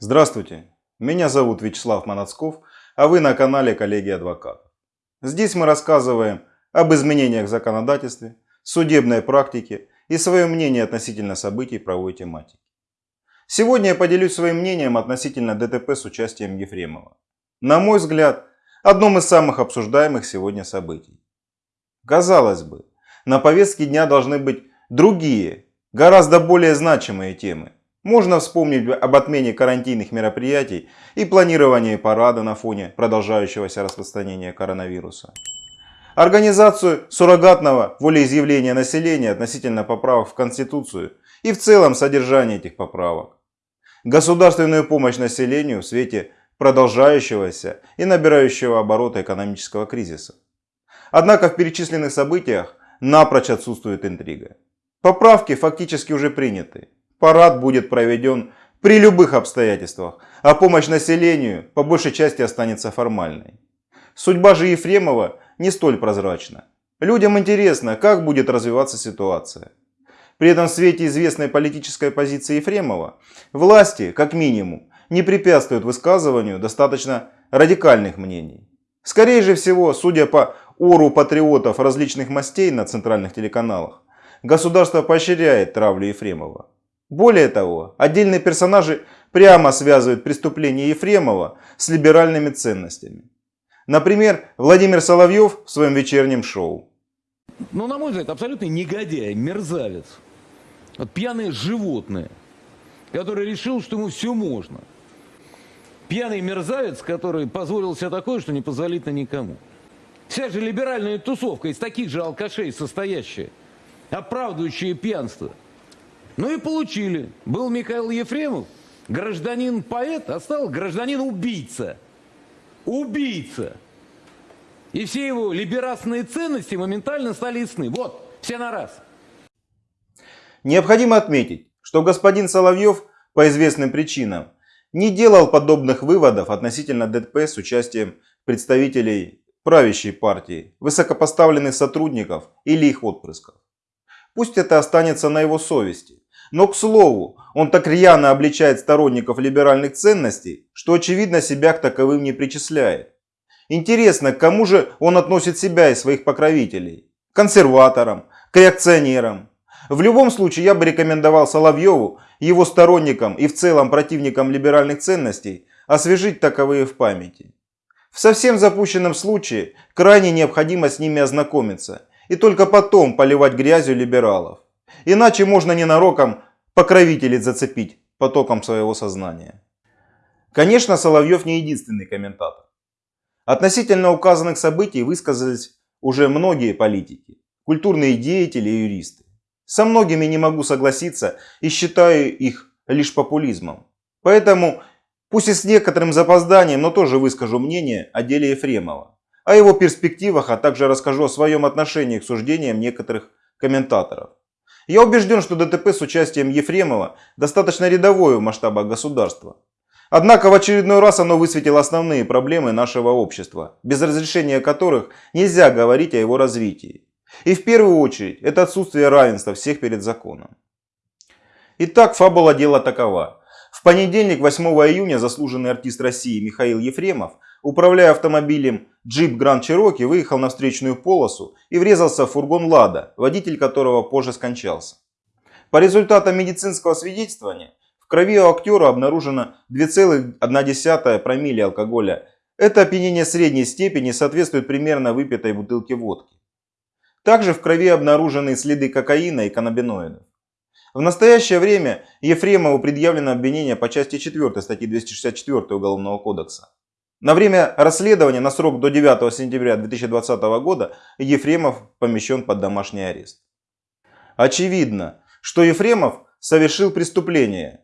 Здравствуйте, меня зовут Вячеслав Манацков, а вы на канале Коллеги Адвокатов. Здесь мы рассказываем об изменениях в законодательстве, судебной практике и свое мнение относительно событий правовой тематики. Сегодня я поделюсь своим мнением относительно ДТП с участием Ефремова. На мой взгляд, одном из самых обсуждаемых сегодня событий. Казалось бы, на повестке дня должны быть другие, гораздо более значимые темы. Можно вспомнить об отмене карантинных мероприятий и планировании парада на фоне продолжающегося распространения коронавируса. Организацию суррогатного волеизъявления населения относительно поправок в Конституцию и в целом содержание этих поправок. Государственную помощь населению в свете продолжающегося и набирающего оборота экономического кризиса. Однако в перечисленных событиях напрочь отсутствует интрига. Поправки фактически уже приняты. Парад будет проведен при любых обстоятельствах, а помощь населению по большей части останется формальной. Судьба же Ефремова не столь прозрачна. Людям интересно, как будет развиваться ситуация. При этом в свете известной политической позиции Ефремова, власти, как минимум, не препятствуют высказыванию достаточно радикальных мнений. Скорее же всего, судя по ору патриотов различных мастей на центральных телеканалах, государство поощряет травлю Ефремова. Более того, отдельные персонажи прямо связывают преступление Ефремова с либеральными ценностями. Например, Владимир Соловьев в своем вечернем шоу. Ну, на мой взгляд, абсолютный негодяй, мерзавец. Вот пьяное животное, который решил, что ему все можно. Пьяный мерзавец, который позволил себе такое, что не позволит на никому. Вся же либеральная тусовка из таких же алкашей состоящая, оправдывающая пьянство. Ну и получили. Был Михаил Ефремов, гражданин-поэт, а стал гражданин-убийца. Убийца. И все его либерасные ценности моментально стали ясны. Вот, все на раз. Необходимо отметить, что господин Соловьев по известным причинам не делал подобных выводов относительно ДТП с участием представителей правящей партии, высокопоставленных сотрудников или их отпрысков. Пусть это останется на его совести. Но, к слову, он так рьяно обличает сторонников либеральных ценностей, что очевидно себя к таковым не причисляет. Интересно, к кому же он относит себя и своих покровителей? Консерваторам? К реакционерам? В любом случае, я бы рекомендовал Соловьеву, его сторонникам и в целом противникам либеральных ценностей освежить таковые в памяти. В совсем запущенном случае крайне необходимо с ними ознакомиться и только потом поливать грязью либералов. Иначе можно ненароком покровителей зацепить потоком своего сознания. Конечно, Соловьев не единственный комментатор. Относительно указанных событий высказались уже многие политики, культурные деятели и юристы. Со многими не могу согласиться и считаю их лишь популизмом. Поэтому, пусть и с некоторым запозданием, но тоже выскажу мнение о деле Ефремова, о его перспективах, а также расскажу о своем отношении к суждениям некоторых комментаторов. Я убежден, что ДТП с участием Ефремова достаточно рядовое в масштабах государства. Однако в очередной раз оно высветило основные проблемы нашего общества, без разрешения которых нельзя говорить о его развитии. И в первую очередь это отсутствие равенства всех перед законом. Итак, фабула дела такова. В понедельник, 8 июня, заслуженный артист России Михаил Ефремов, управляя автомобилем Jeep Grand Cherokee, выехал на встречную полосу и врезался в фургон Лада, водитель которого позже скончался. По результатам медицинского свидетельствования, в крови у актера обнаружено 2,1 промилле алкоголя. Это опьянение средней степени соответствует примерно выпитой бутылке водки. Также в крови обнаружены следы кокаина и каннабиноидов. В настоящее время Ефремову предъявлено обвинение по части 4 статьи 264 Уголовного кодекса. На время расследования на срок до 9 сентября 2020 года Ефремов помещен под домашний арест. Очевидно, что Ефремов совершил преступление.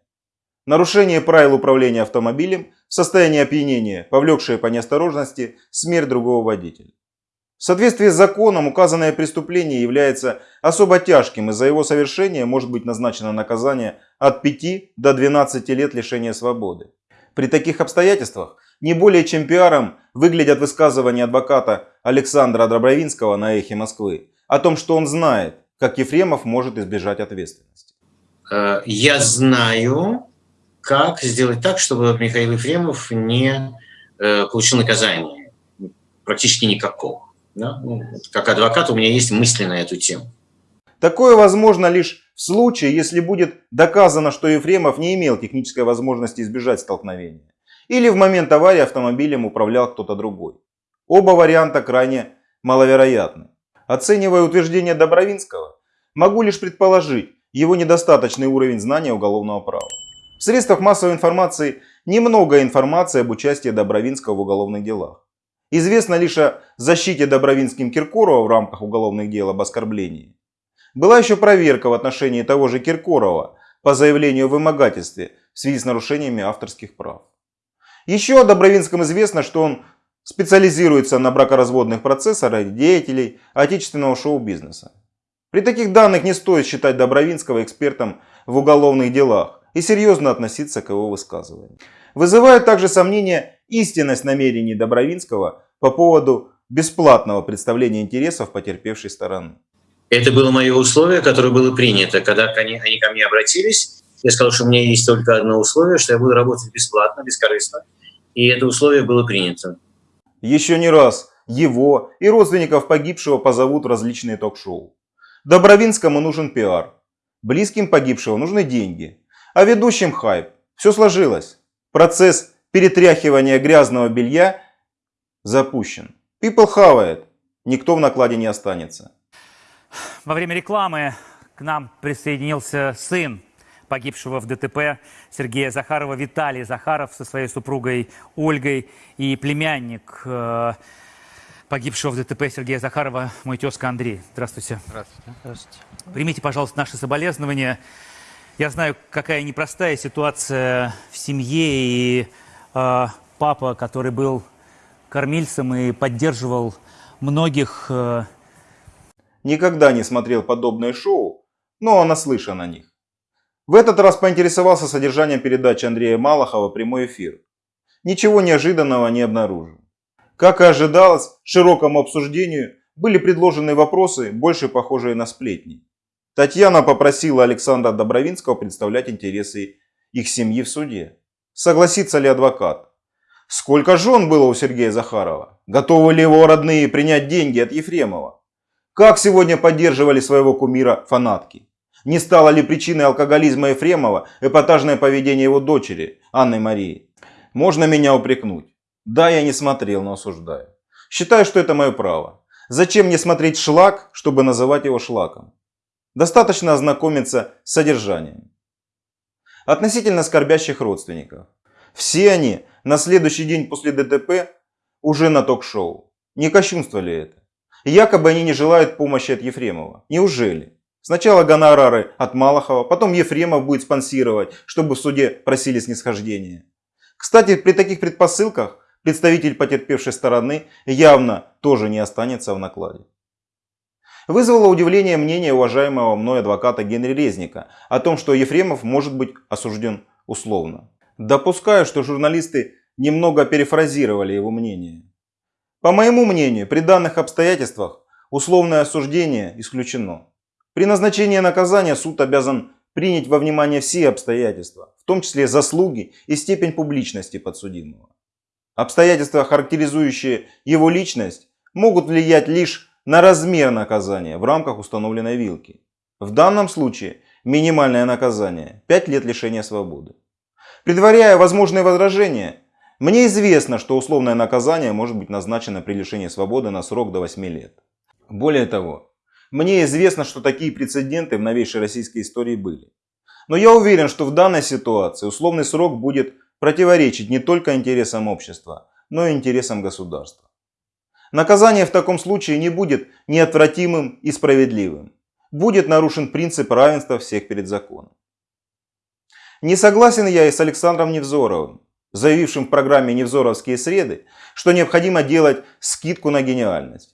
Нарушение правил управления автомобилем, состояние опьянения, повлекшее по неосторожности смерть другого водителя. В соответствии с законом указанное преступление является особо тяжким и за его совершение может быть назначено наказание от 5 до 12 лет лишения свободы. При таких обстоятельствах не более чем пиаром выглядят высказывания адвоката Александра Добровинского на эхе Москвы о том, что он знает, как Ефремов может избежать ответственности. Э, я знаю, как сделать так, чтобы Михаил Ефремов не э, получил наказание, практически никакого. Да? Ну, как адвокат у меня есть мысли на эту тему. Такое возможно лишь в случае, если будет доказано, что Ефремов не имел технической возможности избежать столкновения. Или в момент аварии автомобилем управлял кто-то другой. Оба варианта крайне маловероятны. Оценивая утверждение Добровинского, могу лишь предположить его недостаточный уровень знания уголовного права. В средствах массовой информации немного информации об участии Добровинского в уголовных делах. Известно лишь о защите Добровинским Киркорова в рамках уголовных дел об оскорблении. Была еще проверка в отношении того же Киркорова по заявлению о вымогательстве в связи с нарушениями авторских прав. Еще о Добровинском известно, что он специализируется на бракоразводных процессах деятелей отечественного шоу-бизнеса. При таких данных не стоит считать Добровинского экспертом в уголовных делах и серьезно относиться к его высказываниям. Вызывает также сомнение истинность намерений Добровинского по поводу бесплатного представления интересов потерпевшей стороны. Это было мое условие, которое было принято. Когда они, они ко мне обратились, я сказал, что у меня есть только одно условие, что я буду работать бесплатно, бескорыстно. И это условие было принято. Еще не раз его и родственников погибшего позовут в различные ток-шоу. Добровинскому нужен пиар. Близким погибшего нужны деньги. А ведущим хайп. Все сложилось. Процесс перетряхивания грязного белья запущен. People хавает. Никто в накладе не останется. Во время рекламы к нам присоединился сын погибшего в ДТП Сергея Захарова Виталий Захаров со своей супругой Ольгой и племянник э, погибшего в ДТП Сергея Захарова, мой тезка Андрей. Здравствуйте. Здравствуйте. Здравствуйте. Примите, пожалуйста, наши соболезнования. Я знаю, какая непростая ситуация в семье, и э, папа, который был кормильцем и поддерживал многих... Э... Никогда не смотрел подобное шоу, но наслышан о них. В этот раз поинтересовался содержанием передачи Андрея Малахова «Прямой эфир». Ничего неожиданного не обнаружил. Как и ожидалось, широкому обсуждению были предложены вопросы, больше похожие на сплетни. Татьяна попросила Александра Добровинского представлять интересы их семьи в суде. Согласится ли адвокат? Сколько жен было у Сергея Захарова? Готовы ли его родные принять деньги от Ефремова? Как сегодня поддерживали своего кумира фанатки? Не стало ли причиной алкоголизма Ефремова эпатажное поведение его дочери, Анны Марии? Можно меня упрекнуть. Да, я не смотрел, но осуждаю. Считаю, что это мое право. Зачем мне смотреть шлак, чтобы называть его шлаком? Достаточно ознакомиться с содержанием. Относительно скорбящих родственников. Все они на следующий день после ДТП уже на ток-шоу. Не кощунство ли это? Якобы они не желают помощи от Ефремова. Неужели? Сначала гонорары от Малахова, потом Ефремов будет спонсировать, чтобы в суде просили снисхождения. Кстати, при таких предпосылках представитель потерпевшей стороны явно тоже не останется в накладе. Вызвало удивление мнение уважаемого мной адвоката Генри Резника о том, что Ефремов может быть осужден условно. Допускаю, что журналисты немного перефразировали его мнение. По моему мнению, при данных обстоятельствах условное осуждение исключено. При назначении наказания суд обязан принять во внимание все обстоятельства, в том числе заслуги и степень публичности подсудимого. Обстоятельства, характеризующие его личность, могут влиять лишь на размер наказания в рамках установленной вилки. В данном случае минимальное наказание – 5 лет лишения свободы. Предваряя возможные возражения, мне известно, что условное наказание может быть назначено при лишении свободы на срок до 8 лет. Более того, мне известно, что такие прецеденты в новейшей российской истории были. Но я уверен, что в данной ситуации условный срок будет противоречить не только интересам общества, но и интересам государства. Наказание в таком случае не будет неотвратимым и справедливым. Будет нарушен принцип равенства всех перед законом. Не согласен я и с Александром Невзоровым, заявившим в программе «Невзоровские среды», что необходимо делать скидку на гениальность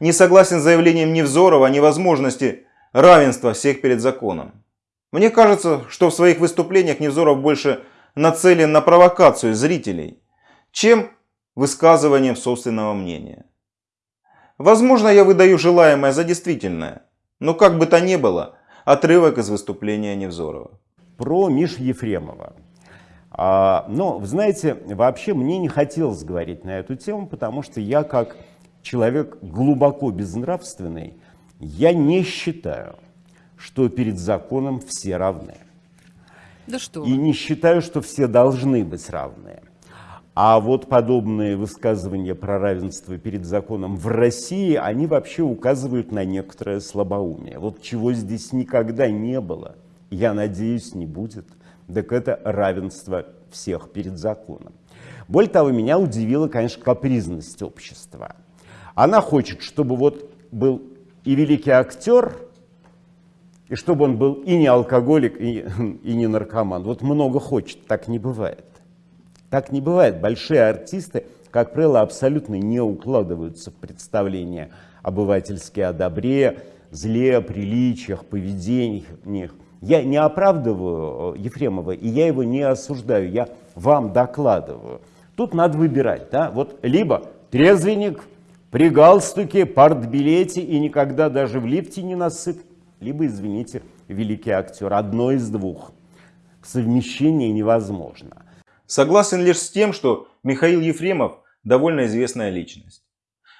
не согласен с заявлением Невзорова о невозможности равенства всех перед законом. Мне кажется, что в своих выступлениях Невзоров больше нацелен на провокацию зрителей, чем высказыванием собственного мнения. Возможно, я выдаю желаемое за действительное, но как бы то ни было, отрывок из выступления Невзорова. Про Мишу Ефремова. А, но, знаете, вообще мне не хотелось говорить на эту тему, потому что я как человек глубоко безнравственный, я не считаю, что перед законом все равны. Да что И не считаю, что все должны быть равны. А вот подобные высказывания про равенство перед законом в России, они вообще указывают на некоторое слабоумие. Вот чего здесь никогда не было, я надеюсь, не будет, так это равенство всех перед законом. Более того, меня удивила, конечно, капризность общества. Она хочет, чтобы вот был и великий актер, и чтобы он был и не алкоголик, и, и не наркоман. Вот много хочет, так не бывает. Так не бывает. Большие артисты, как правило, абсолютно не укладываются в представление обывательские о добре, зле, приличиях, поведениях. Я не оправдываю э, Ефремова, и я его не осуждаю, я вам докладываю. Тут надо выбирать, да, вот либо трезвенник, при галстуке, партбилете и никогда даже в лифте не насыт, либо, извините, великий актер. Одно из двух. Совмещение невозможно. Согласен лишь с тем, что Михаил Ефремов довольно известная личность.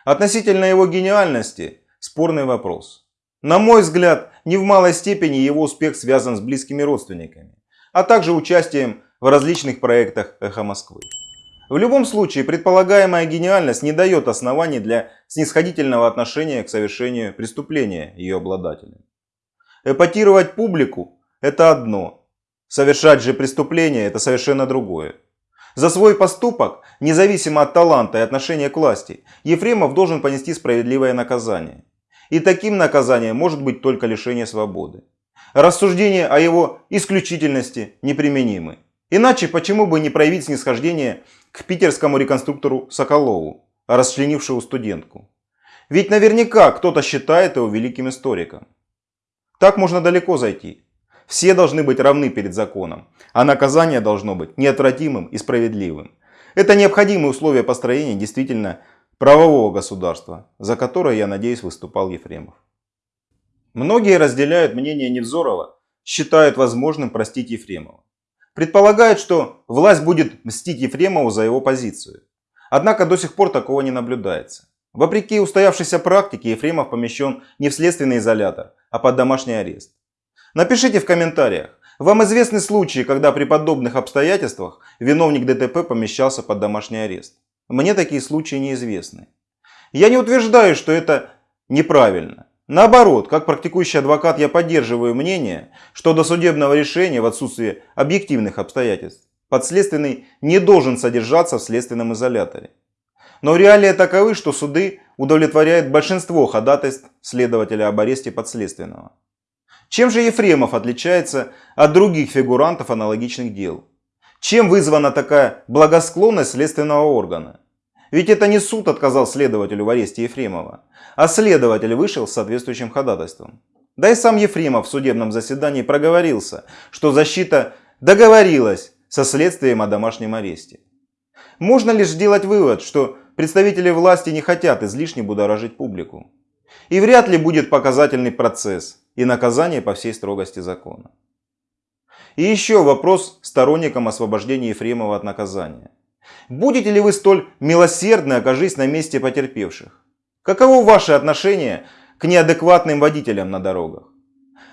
Относительно его гениальности спорный вопрос. На мой взгляд, не в малой степени его успех связан с близкими родственниками, а также участием в различных проектах «Эхо Москвы». В любом случае, предполагаемая гениальность не дает оснований для снисходительного отношения к совершению преступления ее обладателя. Эпатировать публику – это одно, совершать же преступление – это совершенно другое. За свой поступок, независимо от таланта и отношения к власти, Ефремов должен понести справедливое наказание. И таким наказанием может быть только лишение свободы. Рассуждения о его исключительности неприменимы. Иначе почему бы не проявить снисхождение к питерскому реконструктору Соколову, расчленившему студентку? Ведь наверняка кто-то считает его великим историком. Так можно далеко зайти. Все должны быть равны перед законом, а наказание должно быть неотвратимым и справедливым. Это необходимые условия построения действительно правового государства, за которое, я надеюсь, выступал Ефремов. Многие разделяют мнение Невзорова, считают возможным простить Ефремова. Предполагают, что власть будет мстить Ефремову за его позицию. Однако до сих пор такого не наблюдается. Вопреки устоявшейся практике, Ефремов помещен не в следственный изолятор, а под домашний арест. Напишите в комментариях, вам известны случаи, когда при подобных обстоятельствах виновник ДТП помещался под домашний арест? Мне такие случаи неизвестны. Я не утверждаю, что это неправильно. Наоборот, как практикующий адвокат я поддерживаю мнение, что до судебного решения в отсутствии объективных обстоятельств подследственный не должен содержаться в следственном изоляторе. Но реалии таковы, что суды удовлетворяют большинство ходатайств следователя об аресте подследственного. Чем же Ефремов отличается от других фигурантов аналогичных дел? Чем вызвана такая благосклонность следственного органа? Ведь это не суд отказал следователю в аресте Ефремова, а следователь вышел с соответствующим ходатайством. Да и сам Ефремов в судебном заседании проговорился, что защита договорилась со следствием о домашнем аресте. Можно лишь сделать вывод, что представители власти не хотят излишне будоражить публику. И вряд ли будет показательный процесс и наказание по всей строгости закона. И еще вопрос сторонникам освобождения Ефремова от наказания. Будете ли вы столь милосердны, окажись на месте потерпевших? Каково ваше отношение к неадекватным водителям на дорогах?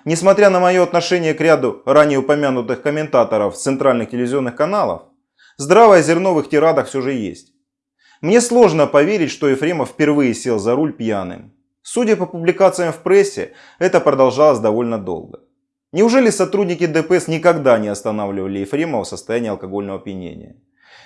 Несмотря на мое отношение к ряду ранее упомянутых комментаторов центральных телевизионных каналов, здравое зерно в их тирадах все же есть. Мне сложно поверить, что Ефремов впервые сел за руль пьяным. Судя по публикациям в прессе, это продолжалось довольно долго. Неужели сотрудники ДПС никогда не останавливали Ефремова в состоянии алкогольного опьянения?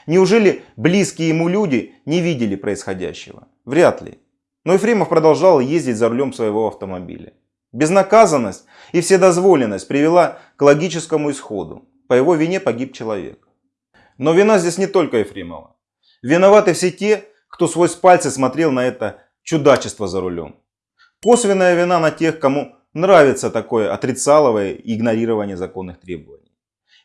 Неужели близкие ему люди не видели происходящего? Вряд ли. Но Ефремов продолжал ездить за рулем своего автомобиля. Безнаказанность и вседозволенность привела к логическому исходу. По его вине погиб человек. Но вина здесь не только Ефремова. Виноваты все те, кто свой с пальца смотрел на это чудачество за рулем. Косвенная вина на тех, кому нравится такое отрицаловое игнорирование законных требований.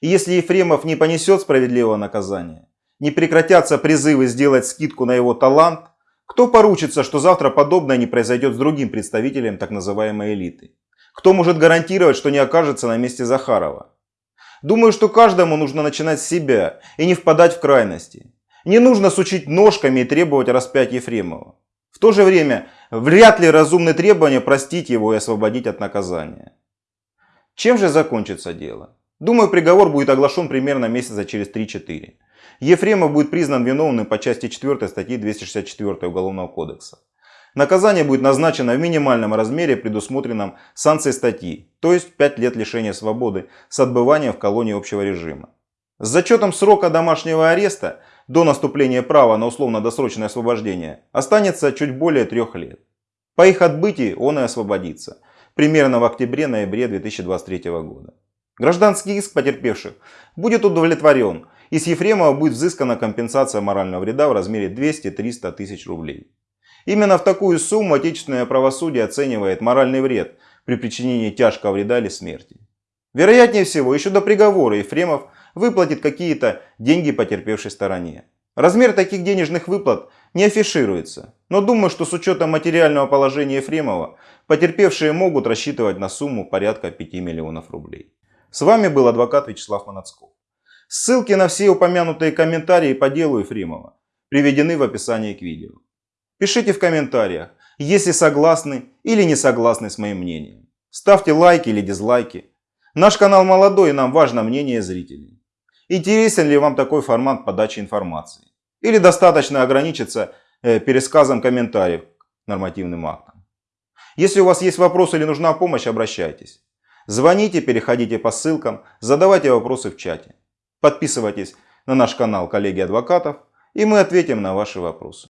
И если Ефремов не понесет справедливого наказания, не прекратятся призывы сделать скидку на его талант, кто поручится, что завтра подобное не произойдет с другим представителем так называемой элиты? Кто может гарантировать, что не окажется на месте Захарова? Думаю, что каждому нужно начинать с себя и не впадать в крайности. Не нужно сучить ножками и требовать распять Ефремова. В то же время, вряд ли разумны требования простить его и освободить от наказания. Чем же закончится дело? Думаю, приговор будет оглашен примерно месяца через 3-4. Ефремов будет признан виновным по части 4 статьи 264 Уголовного кодекса. Наказание будет назначено в минимальном размере, предусмотренном санкцией статьи, то есть 5 лет лишения свободы с отбыванием в колонии общего режима. С зачетом срока домашнего ареста до наступления права на условно-досрочное освобождение останется чуть более трех лет. По их отбытии он и освободится, примерно в октябре-ноябре 2023 года. Гражданский иск потерпевших будет удовлетворен, и с Ефремова будет взыскана компенсация морального вреда в размере 200-300 тысяч рублей. Именно в такую сумму отечественное правосудие оценивает моральный вред при причинении тяжкого вреда или смерти. Вероятнее всего, еще до приговора Ефремов выплатит какие-то деньги потерпевшей стороне. Размер таких денежных выплат не афишируется, но думаю, что с учетом материального положения Ефремова, потерпевшие могут рассчитывать на сумму порядка 5 миллионов рублей. С вами был адвокат Вячеслав Манацков. Ссылки на все упомянутые комментарии по делу Ефремова приведены в описании к видео. Пишите в комментариях, если согласны или не согласны с моим мнением. Ставьте лайки или дизлайки. Наш канал молодой и нам важно мнение зрителей. Интересен ли вам такой формат подачи информации? Или достаточно ограничиться э, пересказом комментариев к нормативным актам? Если у вас есть вопросы или нужна помощь, обращайтесь. Звоните, переходите по ссылкам, задавайте вопросы в чате. Подписывайтесь на наш канал коллеги адвокатов и мы ответим на ваши вопросы.